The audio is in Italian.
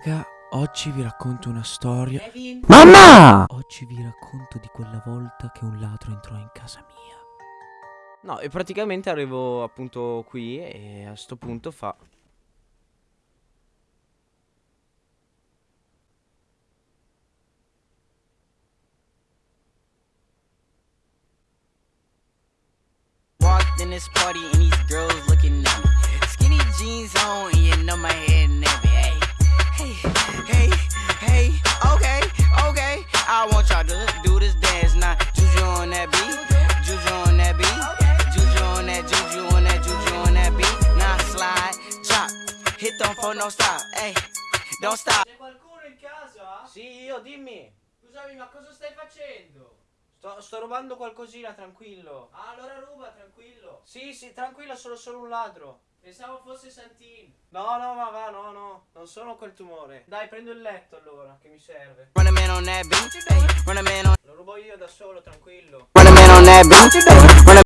Raga, oggi vi racconto una storia. Kevin. Mamma! Oggi vi racconto di quella volta che un ladro entrò in casa mia. No, e praticamente arrivo appunto qui e a sto punto fa Walked in this party and these girls looking at me. Skinny jeans on and you know my head want y'all to do this dance now. Juju on that beat, juju on that beat, juju on that, juju on that, juju on that beat. Now slide, drop, hit them for no stop. Hey, don't stop. C'è qualcuno in casa? Sì, io, dimmi. Scusami, ma cosa stai facendo? Sto, sto rubando qualcosina, tranquillo. Ah, allora ruba, tranquillo. Sì, sì, tranquillo, sono solo un ladro. Pensavo fosse Santin. No, no, ma va, no, no. Non sono quel tumore. Dai, prendo il letto allora, che mi serve. Lo rubo io da solo, tranquillo.